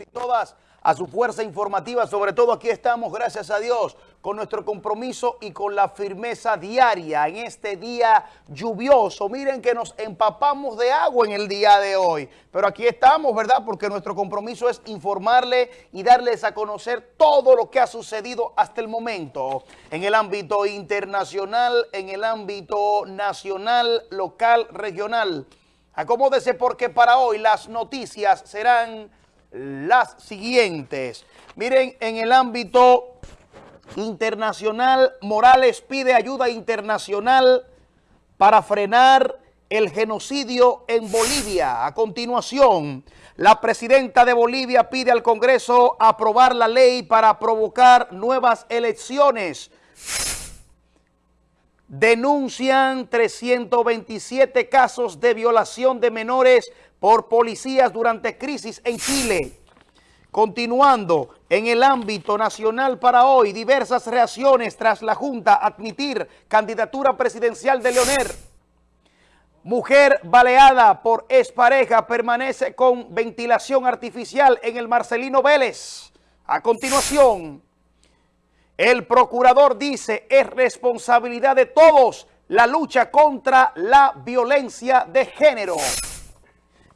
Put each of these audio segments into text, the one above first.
y todas a su fuerza informativa. Sobre todo aquí estamos, gracias a Dios, con nuestro compromiso y con la firmeza diaria en este día lluvioso. Miren que nos empapamos de agua en el día de hoy. Pero aquí estamos, ¿verdad? Porque nuestro compromiso es informarle y darles a conocer todo lo que ha sucedido hasta el momento en el ámbito internacional, en el ámbito nacional, local, regional. Acomódese porque para hoy las noticias serán las siguientes. Miren, en el ámbito internacional, Morales pide ayuda internacional para frenar el genocidio en Bolivia. A continuación, la presidenta de Bolivia pide al Congreso aprobar la ley para provocar nuevas elecciones. Denuncian 327 casos de violación de menores por policías durante crisis en Chile. Continuando, en el ámbito nacional para hoy, diversas reacciones tras la Junta admitir candidatura presidencial de Leonel. Mujer baleada por expareja permanece con ventilación artificial en el Marcelino Vélez. A continuación, el procurador dice es responsabilidad de todos la lucha contra la violencia de género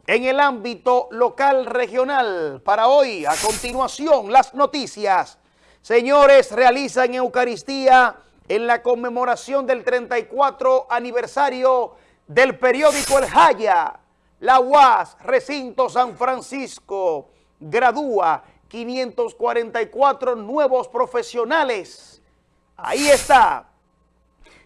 en el ámbito local regional. Para hoy, a continuación, las noticias. Señores, realizan Eucaristía en la conmemoración del 34 aniversario del periódico El Jaya. La UAS, Recinto San Francisco, gradúa 544 nuevos profesionales. Ahí está.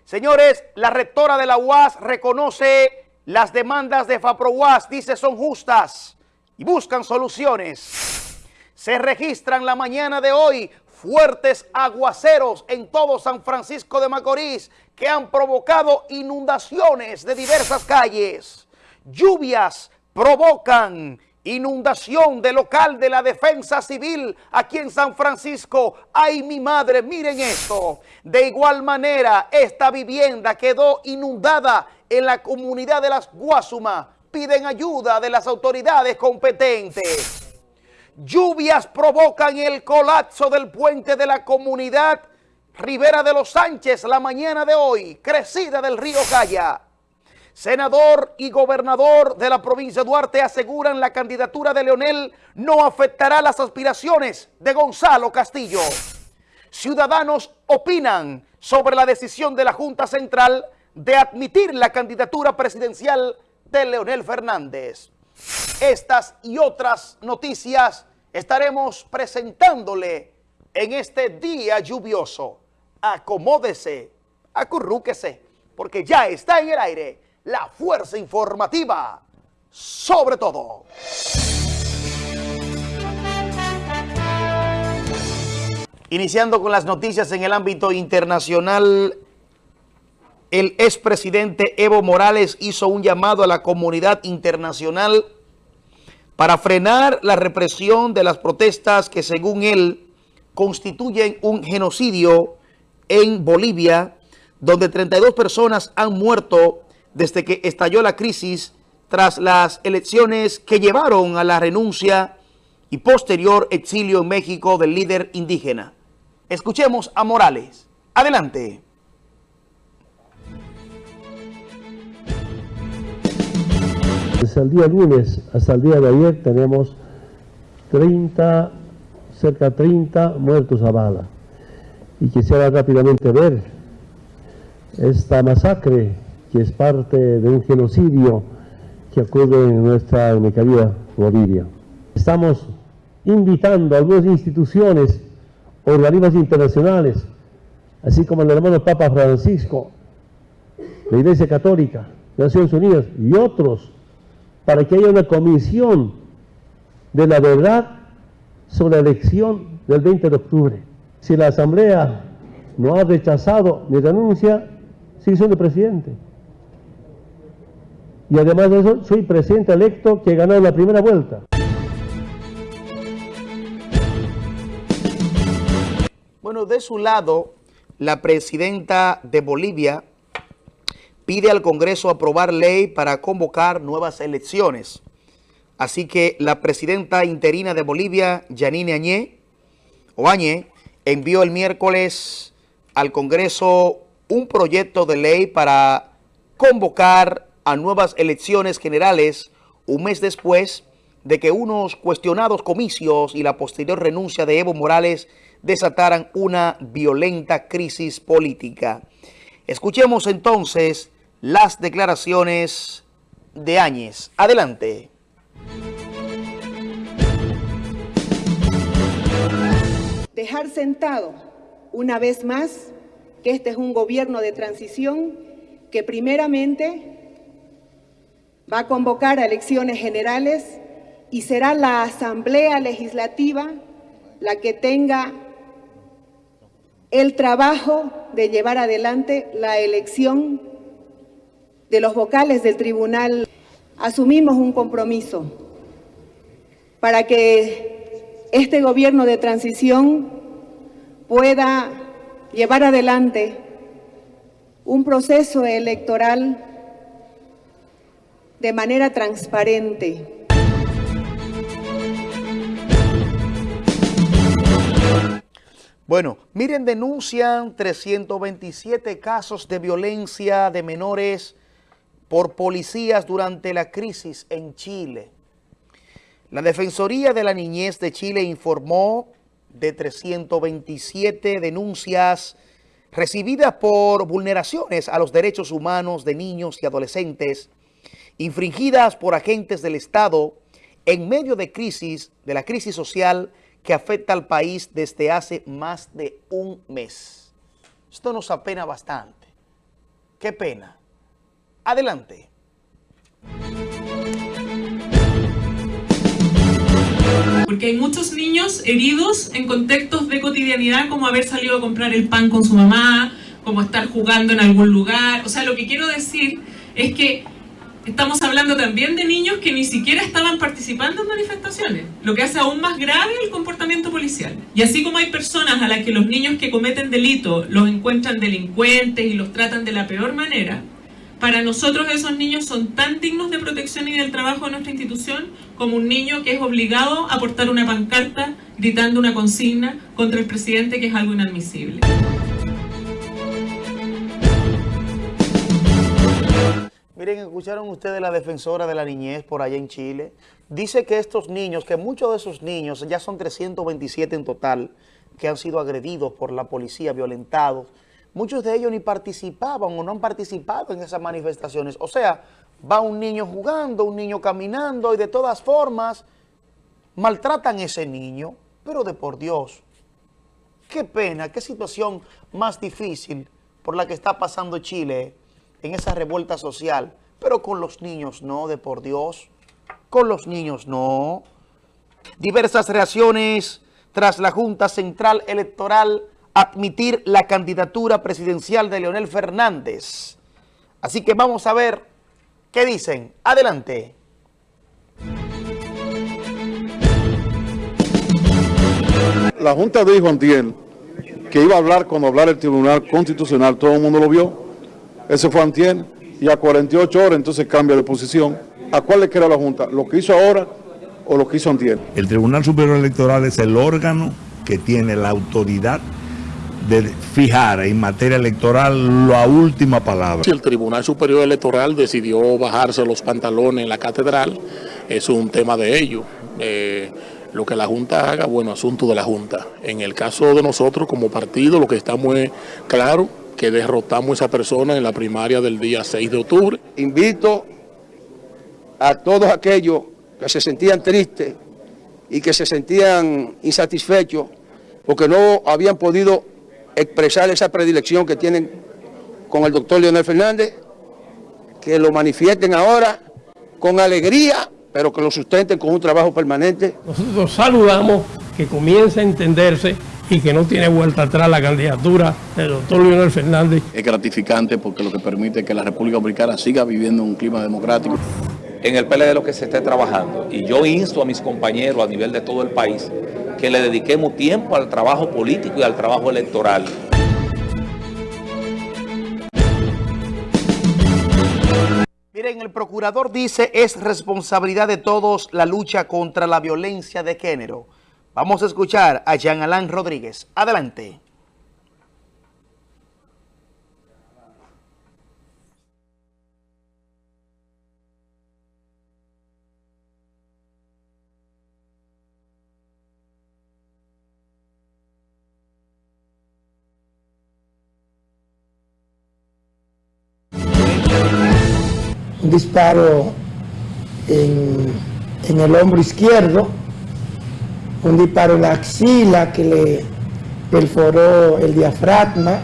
Señores, la rectora de la UAS reconoce las demandas de FAPROWAS, dice, son justas y buscan soluciones. Se registran la mañana de hoy fuertes aguaceros en todo San Francisco de Macorís que han provocado inundaciones de diversas calles. Lluvias provocan inundación de local de la defensa civil aquí en San Francisco. ¡Ay, mi madre! Miren esto. De igual manera, esta vivienda quedó inundada en la comunidad de las Guasuma. Piden ayuda de las autoridades competentes. Lluvias provocan el colapso del puente de la comunidad Rivera de los Sánchez la mañana de hoy, crecida del río Calla. Senador y gobernador de la provincia de Duarte aseguran la candidatura de Leonel no afectará las aspiraciones de Gonzalo Castillo. Ciudadanos opinan sobre la decisión de la Junta Central de admitir la candidatura presidencial de Leonel Fernández. Estas y otras noticias estaremos presentándole en este día lluvioso. Acomódese, acurrúquese, porque ya está en el aire la fuerza informativa sobre todo. Iniciando con las noticias en el ámbito internacional, el expresidente Evo Morales hizo un llamado a la comunidad internacional para frenar la represión de las protestas que según él constituyen un genocidio en Bolivia, donde 32 personas han muerto desde que estalló la crisis tras las elecciones que llevaron a la renuncia y posterior exilio en México del líder indígena. Escuchemos a Morales. Adelante. Desde el día lunes hasta el día de ayer tenemos 30, cerca de 30 muertos a bala. Y quisiera rápidamente ver esta masacre que es parte de un genocidio que ocurre en nuestra querida Bolivia. Estamos invitando a algunas instituciones, organismos internacionales, así como el hermano Papa Francisco, la Iglesia Católica, Naciones Unidas y otros, para que haya una comisión de la verdad sobre la elección del 20 de octubre. Si la Asamblea no ha rechazado mi renuncia, sigue siendo presidente. Y además de eso, soy presidente electo que ganó la primera vuelta. Bueno, de su lado, la presidenta de Bolivia pide al Congreso aprobar ley para convocar nuevas elecciones. Así que la presidenta interina de Bolivia, Yanine Añé, o Añé, envió el miércoles al Congreso un proyecto de ley para convocar a nuevas elecciones generales un mes después de que unos cuestionados comicios y la posterior renuncia de Evo Morales desataran una violenta crisis política. Escuchemos entonces las declaraciones de Áñez. Adelante. Dejar sentado una vez más que este es un gobierno de transición que primeramente va a convocar a elecciones generales y será la Asamblea Legislativa la que tenga el trabajo de llevar adelante la elección de los vocales del tribunal. Asumimos un compromiso para que este gobierno de transición pueda llevar adelante un proceso electoral de manera transparente. Bueno, miren, denuncian 327 casos de violencia de menores por policías durante la crisis en Chile. La Defensoría de la Niñez de Chile informó de 327 denuncias recibidas por vulneraciones a los derechos humanos de niños y adolescentes infringidas por agentes del Estado en medio de crisis, de la crisis social que afecta al país desde hace más de un mes. Esto nos apena bastante. Qué pena. Adelante. Porque hay muchos niños heridos en contextos de cotidianidad como haber salido a comprar el pan con su mamá, como estar jugando en algún lugar. O sea, lo que quiero decir es que estamos hablando también de niños que ni siquiera estaban participando en manifestaciones, lo que hace aún más grave el comportamiento policial. Y así como hay personas a las que los niños que cometen delitos los encuentran delincuentes y los tratan de la peor manera, para nosotros esos niños son tan dignos de protección y del trabajo de nuestra institución como un niño que es obligado a portar una pancarta gritando una consigna contra el presidente que es algo inadmisible. Miren, escucharon ustedes la defensora de la niñez por allá en Chile. Dice que estos niños, que muchos de esos niños, ya son 327 en total, que han sido agredidos por la policía, violentados, muchos de ellos ni participaban o no han participado en esas manifestaciones. O sea, va un niño jugando, un niño caminando y de todas formas maltratan a ese niño. Pero de por Dios, qué pena, qué situación más difícil por la que está pasando Chile en esa revuelta social, pero con los niños no, de por Dios, con los niños no. Diversas reacciones tras la Junta Central Electoral admitir la candidatura presidencial de Leonel Fernández. Así que vamos a ver qué dicen. Adelante. La Junta dijo Antiel que iba a hablar cuando hablar el Tribunal Constitucional, todo el mundo lo vio, ese fue Antiel, y a 48 horas entonces cambia de posición. ¿A cuál le queda la Junta? ¿Lo que hizo ahora o lo que hizo Antiel? El Tribunal Superior Electoral es el órgano que tiene la autoridad de fijar en materia electoral la última palabra. Si el Tribunal Superior Electoral decidió bajarse los pantalones en la catedral, es un tema de ello. Eh, lo que la Junta haga, bueno, asunto de la Junta. En el caso de nosotros como partido, lo que estamos es claro que derrotamos a esa persona en la primaria del día 6 de octubre. Invito a todos aquellos que se sentían tristes y que se sentían insatisfechos porque no habían podido expresar esa predilección que tienen con el doctor Leonel Fernández, que lo manifiesten ahora con alegría, pero que lo sustenten con un trabajo permanente. Nosotros saludamos que comience a entenderse y que no tiene vuelta atrás la candidatura del doctor Leonel Fernández. Es gratificante porque lo que permite que la República Dominicana siga viviendo un clima democrático. En el PLD lo que se esté trabajando y yo insto a mis compañeros a nivel de todo el país que le dediquemos tiempo al trabajo político y al trabajo electoral. Miren, el procurador dice es responsabilidad de todos la lucha contra la violencia de género. Vamos a escuchar a Jean Alain Rodríguez. Adelante. un disparo en, en, el hombro izquierdo, un disparo en la axila que le perforó el diafragma.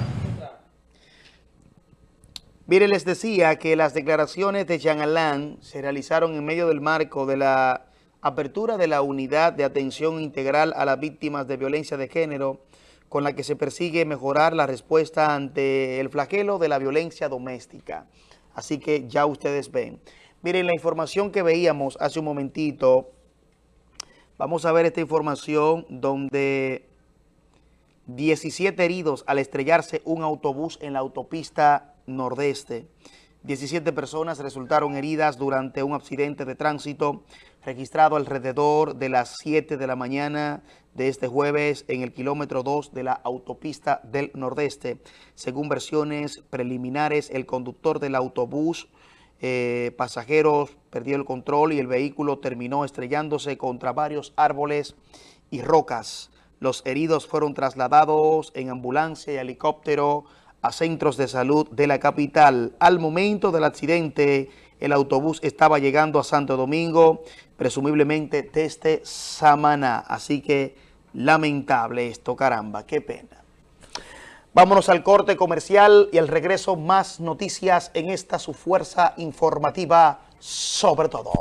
Mire, les decía que las declaraciones de Jean Alain se realizaron en medio del marco de la apertura de la unidad de atención integral a las víctimas de violencia de género con la que se persigue mejorar la respuesta ante el flagelo de la violencia doméstica. Así que ya ustedes ven. Miren la información que veíamos hace un momentito. Vamos a ver esta información donde 17 heridos al estrellarse un autobús en la autopista nordeste. 17 personas resultaron heridas durante un accidente de tránsito registrado alrededor de las 7 de la mañana de este jueves en el kilómetro 2 de la autopista del Nordeste. Según versiones preliminares, el conductor del autobús eh, pasajeros perdió el control y el vehículo terminó estrellándose contra varios árboles y rocas. Los heridos fueron trasladados en ambulancia y helicóptero a centros de salud de la capital. Al momento del accidente, el autobús estaba llegando a Santo Domingo, presumiblemente desde Samaná. Así que lamentable esto, caramba, qué pena. Vámonos al corte comercial y al regreso más noticias en esta su fuerza informativa sobre todo.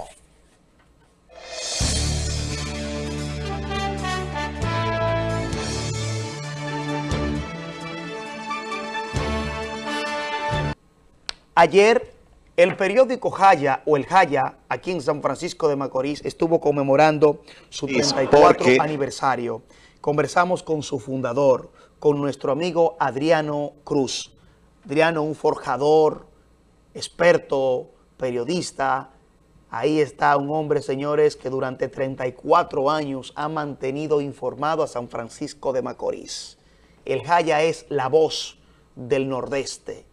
Ayer el periódico Jaya o el Jaya aquí en San Francisco de Macorís estuvo conmemorando su 34 aniversario. Conversamos con su fundador, con nuestro amigo Adriano Cruz. Adriano, un forjador, experto, periodista. Ahí está un hombre, señores, que durante 34 años ha mantenido informado a San Francisco de Macorís. El Jaya es la voz del Nordeste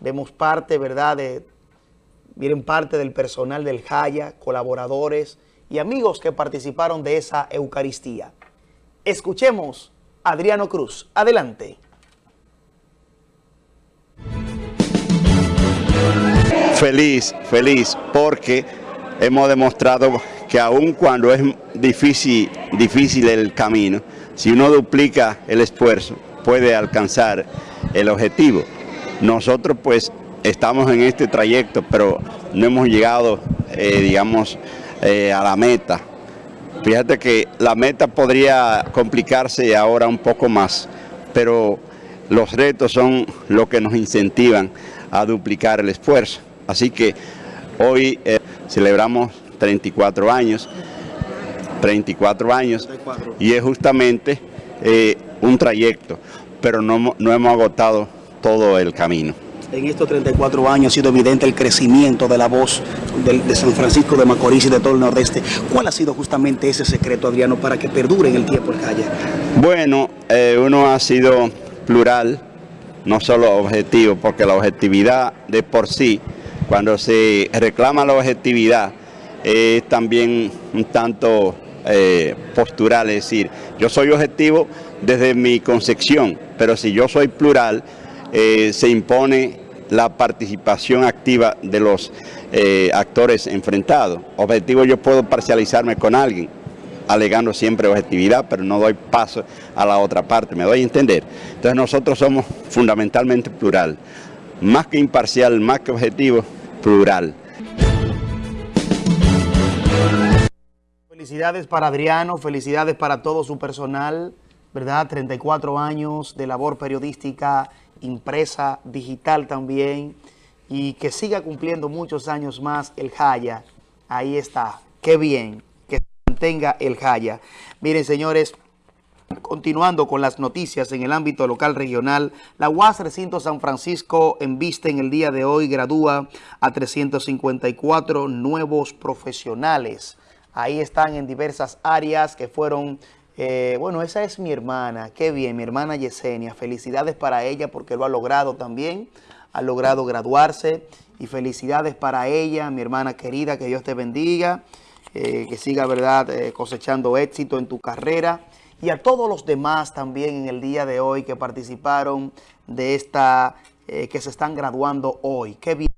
Vemos parte, ¿verdad?, de, miren, parte del personal del Jaya, colaboradores y amigos que participaron de esa Eucaristía. Escuchemos Adriano Cruz. Adelante. Feliz, feliz, porque hemos demostrado que aun cuando es difícil, difícil el camino, si uno duplica el esfuerzo, puede alcanzar el objetivo. Nosotros pues estamos en este trayecto, pero no hemos llegado, eh, digamos, eh, a la meta. Fíjate que la meta podría complicarse ahora un poco más, pero los retos son lo que nos incentivan a duplicar el esfuerzo. Así que hoy eh, celebramos 34 años, 34 años, y es justamente un trayecto, pero no, no hemos agotado todo el camino. En estos 34 años ha sido evidente el crecimiento de la voz de, San Francisco de Macorís y de todo el Nordeste. ¿Cuál ha sido justamente ese secreto, Adriano, para que perdure en el tiempo el calle? Bueno, eh, uno ha sido plural, no solo objetivo, porque la objetividad de por sí, cuando se reclama la objetividad, es también un tanto eh, postural, es decir, yo soy objetivo desde mi concepción, pero si yo soy plural, eh, se impone la participación activa de los eh, actores enfrentados. Objetivo, yo puedo parcializarme con alguien, alegando siempre objetividad, pero no doy paso a la otra parte, me doy a entender. Entonces nosotros somos fundamentalmente plural, más que imparcial, más que objetivo, plural. Felicidades para Adriano, felicidades para todo su personal, ¿verdad? 34 años de labor periodística impresa, digital también, y que siga cumpliendo muchos años más el Jaya. Ahí está, qué bien que mantenga el Jaya. Miren, señores, Continuando con las noticias en el ámbito local regional, la UAS Recinto San Francisco en vista en el día de hoy gradúa a 354 nuevos profesionales. Ahí están en diversas áreas que fueron eh, bueno, esa es mi hermana, qué bien, mi hermana Yesenia. Felicidades para ella porque lo ha logrado también, ha logrado graduarse y felicidades para ella, mi hermana querida, que Dios te bendiga, eh, que siga, verdad, eh, cosechando éxito en tu carrera y a todos los demás también en el día de hoy que participaron de esta, que se están graduando hoy. Qué bien.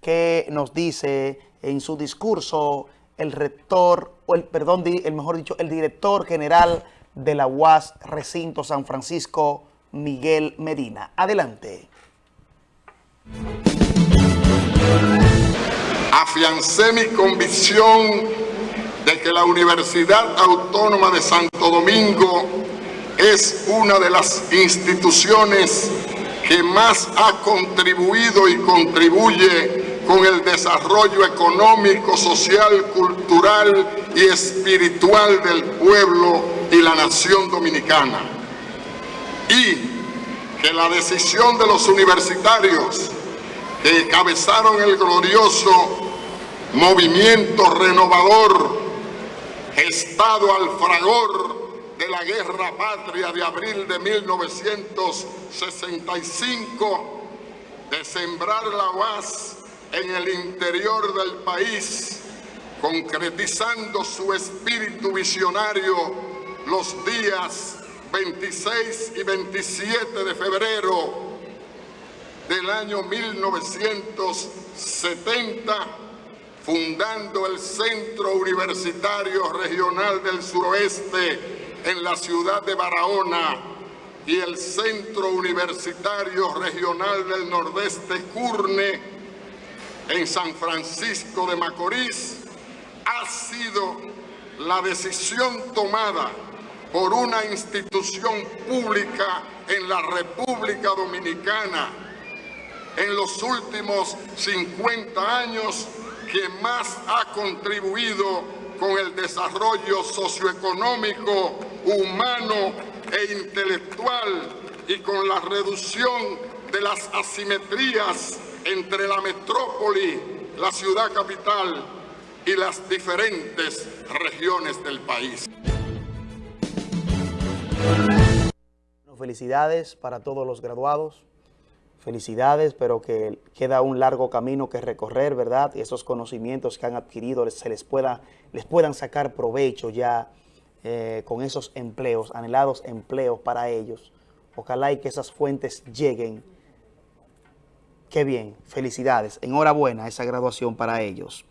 ¿Qué nos dice en su discurso el rector, o el, perdón, el mejor dicho, el director general de la UAS Recinto San Francisco, Miguel Medina. Adelante. Afiancé mi convicción de que la Universidad Autónoma de Santo Domingo es una de las instituciones que más ha contribuido y contribuye con el desarrollo económico, social, cultural y espiritual del pueblo y la nación dominicana. Y que la decisión de los universitarios que encabezaron el glorioso movimiento renovador, estado al fragor de la guerra patria de abril de 1965, de sembrar la UAS en el interior del país, concretizando su espíritu visionario los días 26 y 27 de febrero del año 1970, fundando el Centro Universitario Regional del Suroeste en la ciudad de Barahona y el Centro Universitario Regional del Nordeste Curne en San Francisco de Macorís ha sido la decisión tomada por una institución pública en la República Dominicana en los últimos 50 años que más ha contribuido con el desarrollo socioeconómico, humano e intelectual y con la reducción de las asimetrías entre la metrópoli, la ciudad capital y las diferentes regiones del país. Felicidades para todos los graduados, felicidades, pero que queda un largo camino que recorrer, ¿verdad? Y esos conocimientos que han adquirido se les, pueda, les puedan sacar provecho ya eh, con esos empleos, anhelados empleos para ellos. Ojalá y que esas fuentes lleguen Qué bien, felicidades, enhorabuena esa graduación para ellos.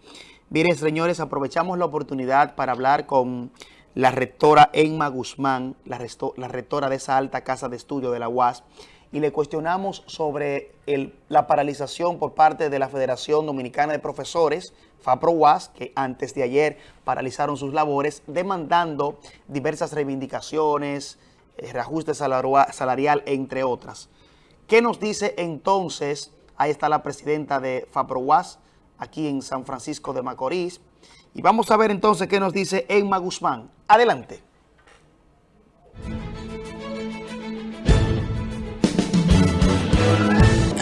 Miren, señores, aprovechamos la oportunidad para hablar con la rectora Emma Guzmán, la, rectora de esa alta casa de estudio de la UAS, y le cuestionamos sobre la paralización por parte de la Federación Dominicana de Profesores, FAPRO-UAS, que antes de ayer paralizaron sus labores, demandando diversas reivindicaciones, eh, reajuste salarial, entre otras. ¿Qué nos dice entonces Ahí está la presidenta de FAPROWAS, aquí en San Francisco de Macorís. Y vamos a ver entonces qué nos dice Emma Guzmán. Adelante.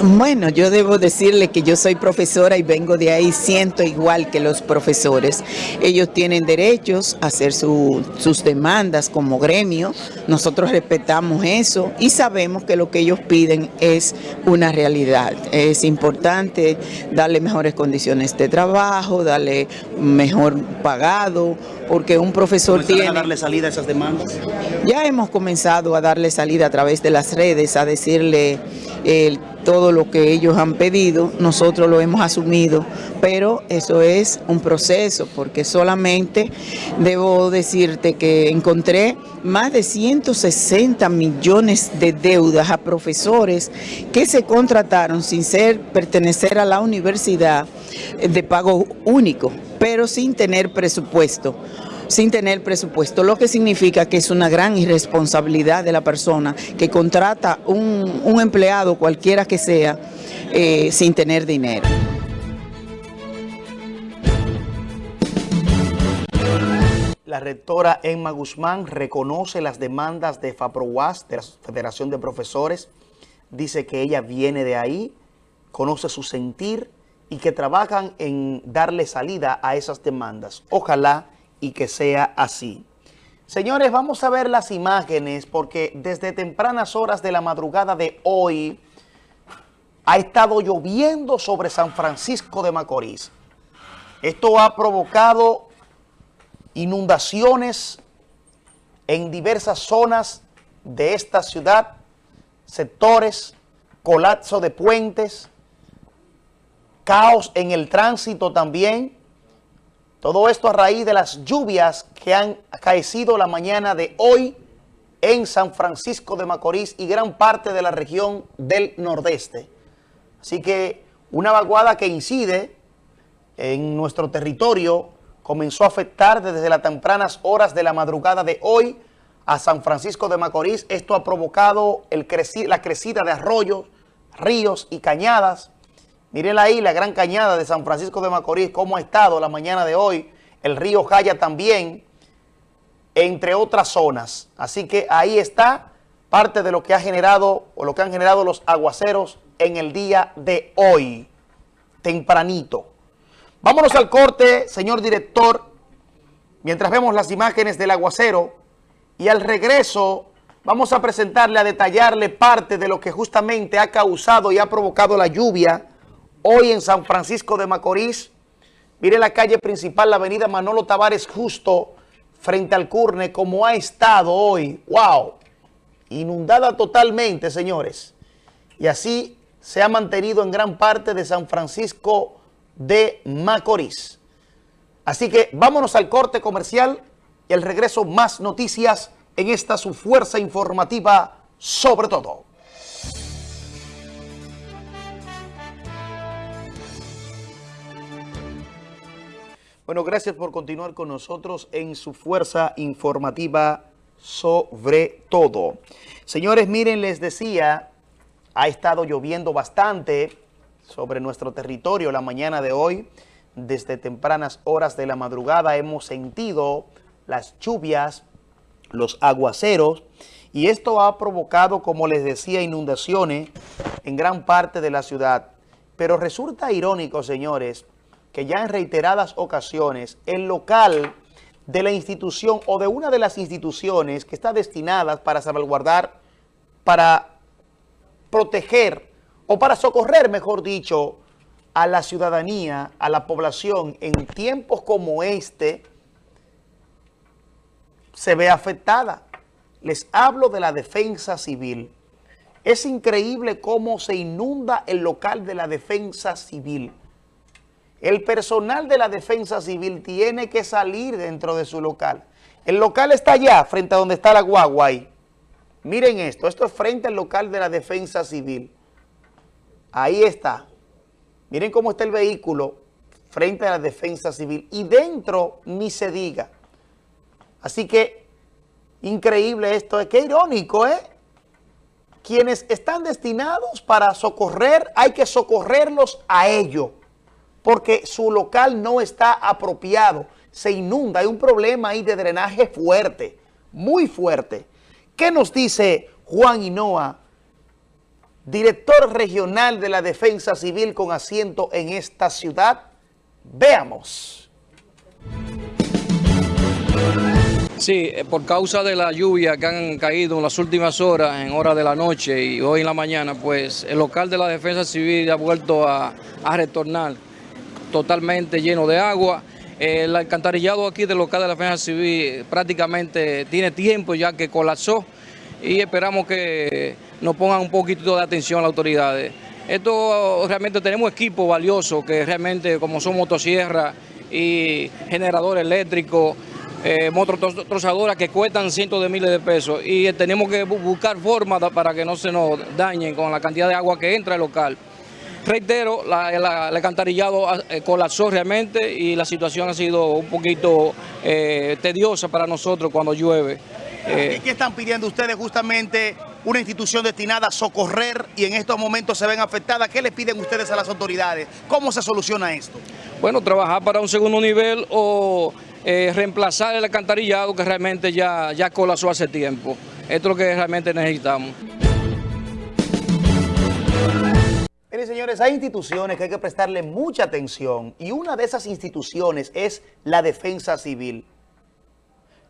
Bueno, yo debo decirle que yo soy profesora y vengo de ahí, siento igual que los profesores. Ellos tienen derechos a hacer sus demandas como gremio, nosotros respetamos eso y sabemos que lo que ellos piden es una realidad. Es importante darle mejores condiciones de trabajo, darle mejor pagado, porque un profesor tiene... a darle salida a esas demandas? Ya hemos comenzado a darle salida a través de las redes, a decirle el todo lo que ellos han pedido, nosotros lo hemos asumido, pero eso es un proceso, porque solamente debo decirte que encontré más de 160 millones de deudas a profesores que se contrataron sin ser pertenecer a la universidad de pago único, pero sin tener presupuesto sin tener presupuesto, lo que significa que es una gran irresponsabilidad de la persona que contrata un, empleado cualquiera que sea eh, sin tener dinero. La rectora Emma Guzmán reconoce las demandas de FAPROWAS, de la Federación de Profesores. Dice que ella viene de ahí, conoce su sentir y que trabajan en darle salida a esas demandas. Ojalá y que sea así. Señores, vamos a ver las imágenes porque desde tempranas horas de la madrugada de hoy ha estado lloviendo sobre San Francisco de Macorís. Esto ha provocado inundaciones en diversas zonas de esta ciudad, sectores, colapso de puentes, caos en el tránsito también, todo esto a raíz de las lluvias que han acaecido la mañana de hoy en San Francisco de Macorís y gran parte de la región del nordeste. Así que una vaguada que incide en nuestro territorio comenzó a afectar desde las tempranas horas de la madrugada de hoy a San Francisco de Macorís. Esto ha provocado la crecida de arroyos, ríos y cañadas Miren ahí la gran cañada de San Francisco de Macorís, cómo ha estado la mañana de hoy. El río Jaya también, entre otras zonas. Así que ahí está parte de lo que ha generado o lo que han generado los aguaceros en el día de hoy, tempranito. Vámonos al corte, señor director, mientras vemos las imágenes del aguacero y al regreso vamos a presentarle, a detallarle parte de lo que justamente ha causado y ha provocado la lluvia Hoy en San Francisco de Macorís, mire la calle principal, la avenida Manolo Tavares justo frente al Curne, como ha estado hoy. ¡Wow! Inundada totalmente, señores. Y así se ha mantenido en gran parte de San Francisco de Macorís. Así que vámonos al corte comercial y al regreso más noticias en esta su fuerza informativa sobre todo. Bueno, gracias por continuar con nosotros en su fuerza informativa sobre todo. Señores, miren, les decía, ha estado lloviendo bastante sobre nuestro territorio la mañana de hoy. Desde tempranas horas de la madrugada hemos sentido las lluvias, los aguaceros, y esto ha provocado, como les decía, inundaciones en gran parte de la ciudad. Pero resulta irónico, señores, que ya en reiteradas ocasiones el local de la institución o de una de las instituciones que está destinadas para salvaguardar, para proteger o para socorrer, mejor dicho, a la ciudadanía, a la población en tiempos como este, se ve afectada. Les hablo de la defensa civil. Es increíble cómo se inunda el local de la defensa civil. El personal de la defensa civil tiene que salir dentro de su local. El local está allá, frente a donde está la guagua. Miren esto, esto es frente al local de la defensa civil. Ahí está. Miren cómo está el vehículo frente a la defensa civil. Y dentro ni se diga. Así que, increíble esto. Es que irónico, ¿eh? Quienes están destinados para socorrer, hay que socorrerlos a ellos porque su local no está apropiado, se inunda, hay un problema ahí de drenaje fuerte, muy fuerte. ¿Qué nos dice Juan Hinoa, director regional de la Defensa Civil con asiento en esta ciudad? Veamos. Sí, eh, por causa de la lluvia que han caído en las últimas horas, en horas de la noche y hoy en la mañana, pues el local de la Defensa Civil ha vuelto a, a retornar totalmente lleno de agua. El alcantarillado aquí del local de la Defensa Civil prácticamente tiene tiempo ya que colapsó y esperamos que nos pongan un poquito de atención las autoridades. Esto realmente tenemos equipo valioso que realmente como son motosierras y generadores eléctricos, eh, mototrozadoras que cuestan cientos de miles de pesos y tenemos que buscar formas para que no se nos dañen con la cantidad de agua que entra al local. Reitero, la, el alcantarillado eh, colapsó realmente y la situación ha sido un poquito eh, tediosa para nosotros cuando llueve. Eh, ¿Qué están pidiendo ustedes justamente una institución destinada a socorrer y en estos momentos se ven afectadas? ¿Qué les piden ustedes a las autoridades? ¿Cómo se soluciona esto? Bueno, trabajar para un segundo nivel o eh, reemplazar el alcantarillado que realmente ya, ya colapsó hace tiempo. Esto es lo que realmente necesitamos. Señores, hay instituciones que hay que prestarle mucha atención y una de esas instituciones es la defensa civil.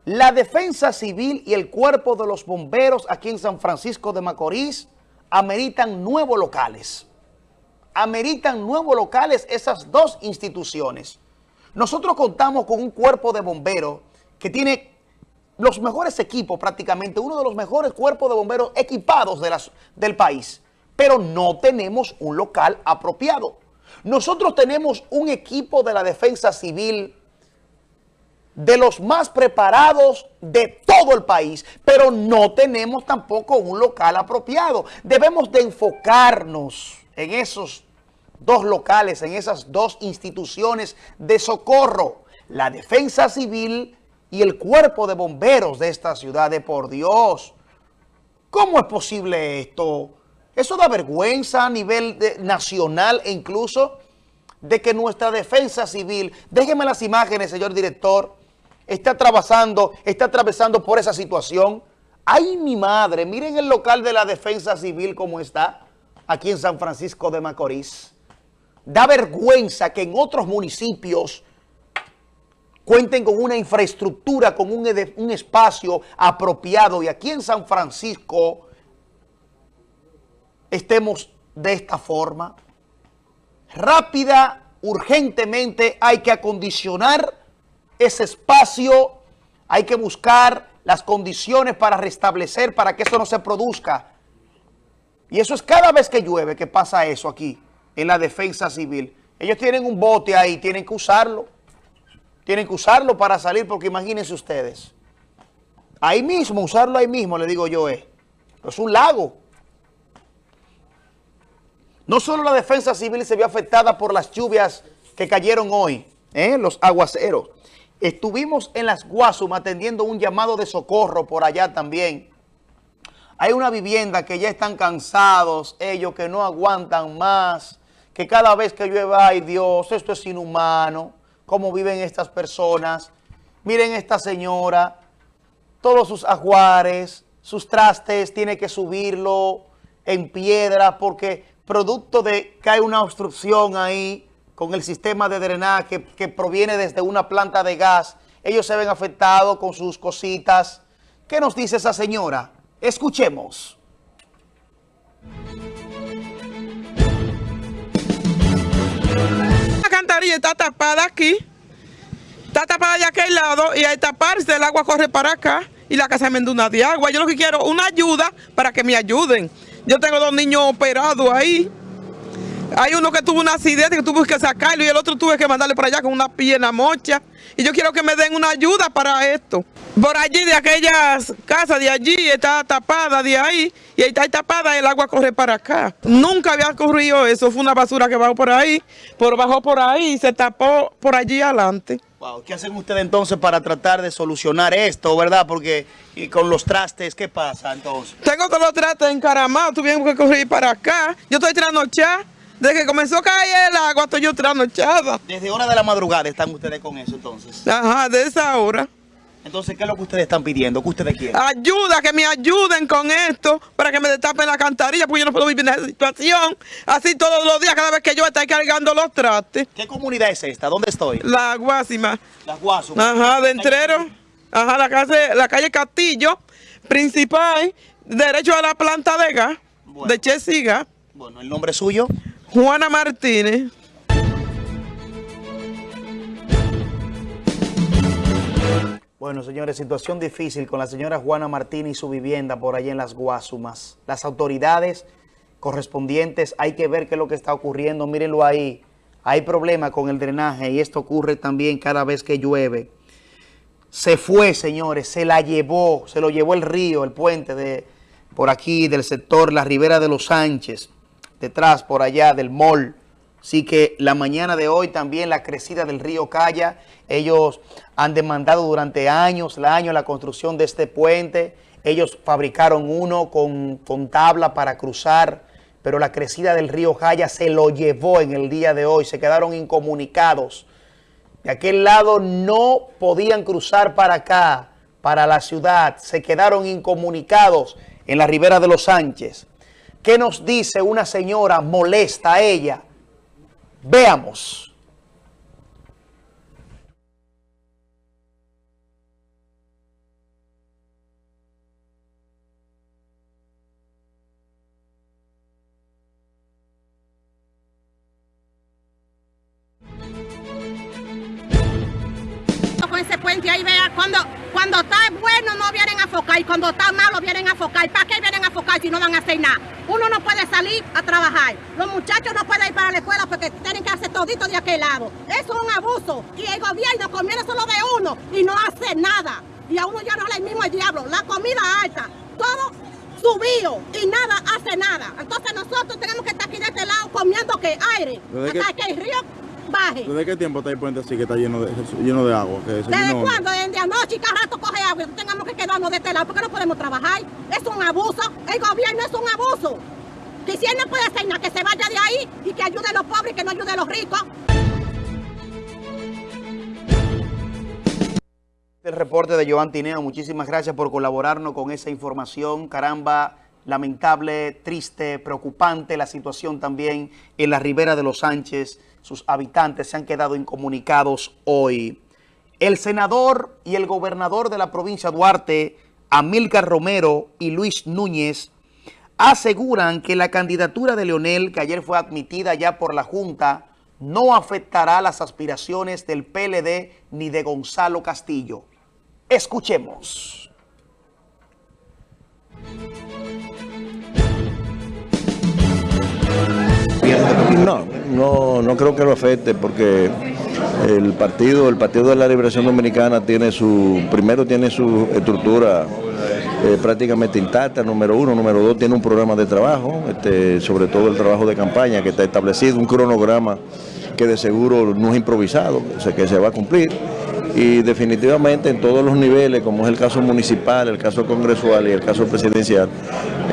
La defensa civil y el cuerpo de los bomberos aquí en San Francisco de Macorís ameritan nuevos locales. Ameritan nuevos locales esas dos instituciones. Nosotros contamos con un cuerpo de bomberos que tiene los mejores equipos prácticamente, uno de los mejores cuerpos de bomberos equipados del país, pero no tenemos un local apropiado. Nosotros tenemos un equipo de la defensa civil de los más preparados de todo el país, pero no tenemos tampoco un local apropiado. Debemos de enfocarnos en esos dos locales, en esas dos instituciones de socorro, la defensa civil y el cuerpo de bomberos de esta ciudad de por Dios. ¿Cómo es posible esto? Eso da vergüenza a nivel nacional e incluso de que nuestra defensa civil, déjeme las imágenes, señor director, está atravesando, está atravesando por esa situación. ¡Ay, mi madre! Miren el local de la defensa civil como está aquí en San Francisco de Macorís. Da vergüenza que en otros municipios cuenten con una infraestructura, con un, un espacio apropiado y aquí en San Francisco estemos de esta forma. Rápida, urgentemente hay que acondicionar ese espacio, hay que buscar las condiciones para restablecer, para que eso no se produzca. Y eso es cada vez que llueve que pasa eso aquí, en la defensa civil. Ellos tienen un bote ahí, tienen que usarlo. Tienen que usarlo para salir, porque imagínense ustedes. Ahí mismo, usarlo ahí mismo, le digo yo, es. Es un lago. No solo la defensa civil se vio afectada por las lluvias que cayeron hoy, ¿eh? los aguaceros, Estuvimos en las Guasumas atendiendo un llamado de socorro por allá también. Hay una vivienda que ya están cansados, ellos que no aguantan más, que cada vez que llueve, ay Dios, esto es inhumano, cómo viven estas personas. Miren esta señora, todos sus ajuares, sus trastes, tiene que subirlo en piedra porque producto de que hay una obstrucción ahí, con el sistema de drenaje que, proviene desde una planta de gas, ellos se ven afectados con sus cositas. ¿Qué nos dice esa señora? Escuchemos. La cantarilla está tapada aquí, está tapada de aquel lado y al taparse el agua corre para acá y la casa me de agua. Yo lo que quiero una ayuda para que me ayuden. Yo tengo dos niños operados ahí hay uno que tuvo un accidente que tuve que sacarlo y el otro tuve que mandarle para allá con una pierna mocha. Y yo quiero que me den una ayuda para esto. Por allí, de aquellas casas de allí, está tapada de ahí, y ahí está tapada, el agua corre para acá. Nunca había ocurrido eso, fue una basura que bajó por ahí, por bajó por ahí y se tapó por allí adelante. ¿Qué hacen ustedes entonces para tratar de solucionar esto, verdad? Porque y con los trastes, ¿qué pasa entonces? Tengo todos los trastes encaramados, tuvimos que correr para acá. Yo estoy trasnochada. Desde que comenzó a caer el agua, estoy yo trasnochada. Desde hora de la madrugada están ustedes con eso entonces. Ajá, de esa hora. Entonces, ¿qué es lo que ustedes están pidiendo? ¿Qué ustedes quieren? Ayuda, que me ayuden con esto para que me destapen la cantarilla, porque yo no puedo vivir en esa situación. Así todos los días, cada vez que yo estoy cargando los trastes. ¿Qué comunidad es esta? ¿Dónde estoy? La Guásima. La Guásima. Ajá, de Entrero. Ajá, la calle, la calle Castillo, principal, derecho a la planta de gas, de Chesiga. Bueno, ¿el nombre suyo? Juana Martínez. Bueno, señores, situación difícil con la señora Juana Martínez y su vivienda por allá en las Guasumas. Las autoridades correspondientes, hay que ver qué es lo que está ocurriendo. Mírenlo ahí. Hay problema con el drenaje y esto ocurre también cada vez que llueve. Se fue, señores, se la llevó, se lo llevó el río, el puente de por aquí, del sector La Ribera de los Sánchez detrás, por allá del mall. Así que la mañana de hoy también la crecida del río Calla, ellos han demandado durante años, año la construcción de este puente. Ellos fabricaron uno con, con tabla para cruzar, pero la crecida del río Calla se lo llevó en el día de hoy. Se quedaron incomunicados. De aquel lado no podían cruzar para acá, para la ciudad. Se quedaron incomunicados en la ribera de los Sánchez. ¿Qué nos dice una señora molesta a ella? Veamos. Ese puente ahí vea cuando cuando está bueno no vienen a focar y cuando está malo vienen a focar. ¿para qué vienen a focar si no van a hacer nada? uno no puede salir a trabajar. Los muchachos no pueden ir para la escuela porque tienen que hacer todito de aquel lado. Eso es un abuso. Y el gobierno conviene solo de uno y no hace nada. Y a uno ya no le mismo el diablo. La comida alta todo subido y nada hace nada. Entonces nosotros tenemos que estar aquí de este lado comiendo que aire. ¿Desde hasta qué- que el río ¿Desde qué tiempo está el puente así que está lleno de, lleno de agua? Que ¿Desde llenó? cuándo? Desde anoche y cada rato coge agua y tengamos que quedarnos de este lado porque no podemos trabajar. Es un abuso. El gobierno es un abuso. Que si él no puede hacer nada, que se vaya de ahí y que ayude a los pobres y que no ayude a los ricos. El reporte de Joan Tineo, muchísimas gracias por colaborarnos con esa información. Caramba, lamentable, triste, preocupante la situación también en la ribera de los Sánchez. Sus habitantes se han quedado incomunicados hoy. El senador y el gobernador de la provincia Duarte, Amílcar Romero y Luis Núñez, aseguran que la candidatura de Leonel, que ayer fue admitida ya por la Junta, no afectará las aspiraciones del PLD ni de Gonzalo Castillo. Escuchemos. No, no, no creo que lo afecte porque el partido, el Partido de la Liberación Dominicana tiene su, primero tiene su estructura eh, prácticamente intacta, número uno, número dos, tiene un programa de trabajo, este, sobre todo el trabajo de campaña que está establecido, un cronograma que de seguro no es improvisado, o sea, que se va a cumplir y definitivamente en todos los niveles, como es el caso municipal, el caso congresual y el caso presidencial,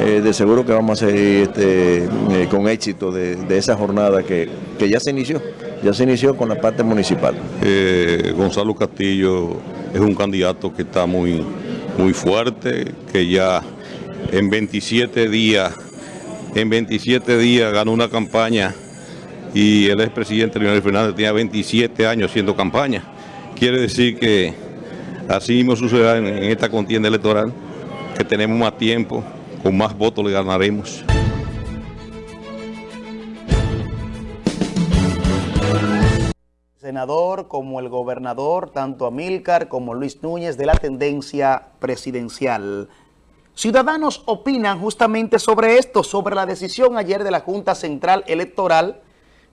eh, de seguro que vamos a seguir este, eh, con éxito de, esa jornada que, que ya se inició, ya se inició con la parte municipal. Eh, Gonzalo Castillo es un candidato que está muy, muy fuerte, que ya en 27 días, en 27 días ganó una campaña y el expresidente Leonel Fernández tenía 27 años haciendo campaña. Quiere decir que así mismo sucederá en, esta contienda electoral, que tenemos más tiempo, con más votos le ganaremos. senador como el gobernador, tanto Amílcar como Luis Núñez, de la tendencia presidencial. Ciudadanos opinan justamente sobre esto, sobre la decisión ayer de la Junta Central Electoral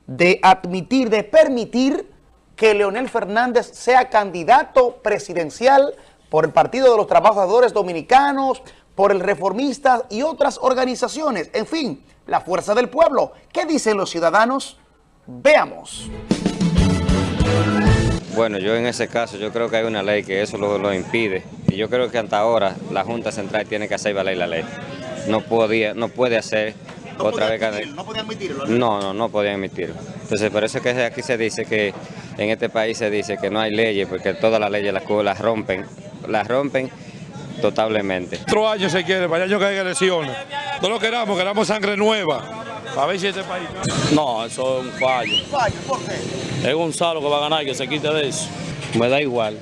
de admitir, de permitir que Leonel Fernández sea candidato presidencial por el Partido de los Trabajadores Dominicanos, por el Reformista y otras organizaciones. En fin, la fuerza del pueblo. ¿Qué dicen los ciudadanos? Veamos. Bueno, yo en ese caso, yo creo que hay una ley que eso lo, lo impide. Y yo creo que hasta ahora la Junta Central tiene que hacer valer la ley. No, podía, no puede hacer otra vez... no podía admitirlo. No, no, no podían emitirlo. Entonces, por eso es que aquí se dice que, en este país se dice que no hay leyes, porque todas las leyes las, rompen, las rompen totalmente. Cuatro años se quiere, para año que haya elecciones. No lo queramos, queramos sangre nueva. A ver si este país. No, eso es un fallo. ¿Por qué? Es Gonzalo que va a ganar, que se quite de eso. Me da igual.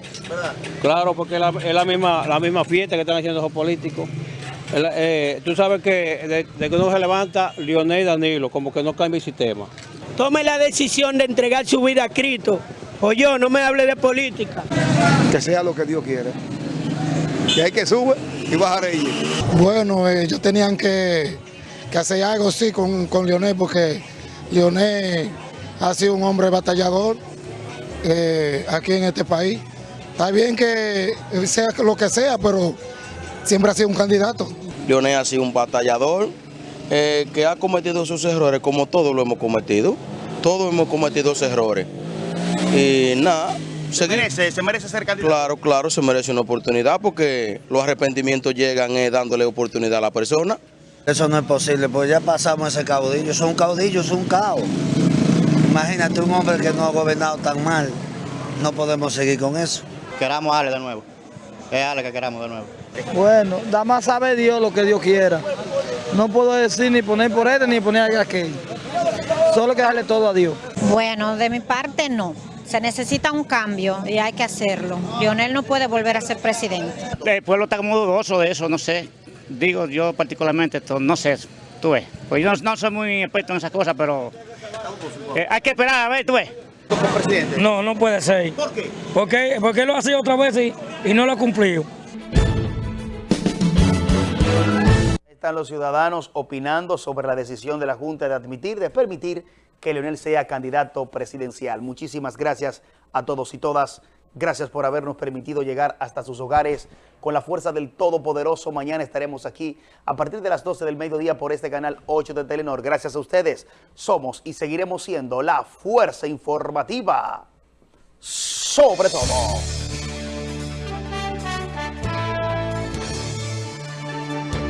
Claro, porque es la, es la misma, la misma fiesta que están haciendo los políticos. El- eh, tú sabes que de, de que uno se levanta, Lionel y Danilo, como que no cambia el sistema. Tome la decisión de entregar su vida a Cristo. O yo, no me hable de política. Que sea lo que Dios quiere. Que hay que subir y bajar ella. Bueno, eh, ellos tenían que, que hacer algo, sí, con, con Leonel, porque Leonel ha sido un hombre batallador eh, aquí en este país. Está bien que sea lo que sea, pero siempre ha sido un candidato. Leonel ha sido un batallador eh, que ha cometido sus errores, como todos lo hemos cometido. Todos hemos cometido esos errores. Y nada, ¿Se merece, se merece ser candidato? claro, claro, se merece una oportunidad porque los arrepentimientos llegan eh, dándole oportunidad a la persona. Eso no es posible, porque ya pasamos ese caudillo. Son caudillos, es un caos. Imagínate un hombre que no ha gobernado tan mal no podemos seguir con eso. Queramos a Ale de nuevo. Es Ale que queramos de nuevo. Bueno, da más sabe Dios lo que Dios quiera. No puedo decir ni poner por este ni poner aquel. Solo que darle todo a Dios. Bueno, de mi parte no. Se necesita un cambio y hay que hacerlo. Lionel no puede volver a ser presidente. El pueblo está como dudoso de eso, no sé. Digo yo particularmente, esto, no sé, tú ves. Pues yo no, no soy muy experto en esas cosas, pero eh, hay que esperar, a ver, tú ves. No, no puede ser. ¿Por qué? Porque, porque él lo ha sido otra vez y, y no lo ha cumplido. Están los ciudadanos opinando sobre la decisión de la Junta de admitir, de permitir que Leonel sea candidato presidencial. Muchísimas gracias a todos y todas. Gracias por habernos permitido llegar hasta sus hogares con la fuerza del Todopoderoso. Mañana estaremos aquí a partir de las 12 del mediodía por este canal 8 de Telenor. Gracias a ustedes. Somos y seguiremos siendo la fuerza informativa sobre todo.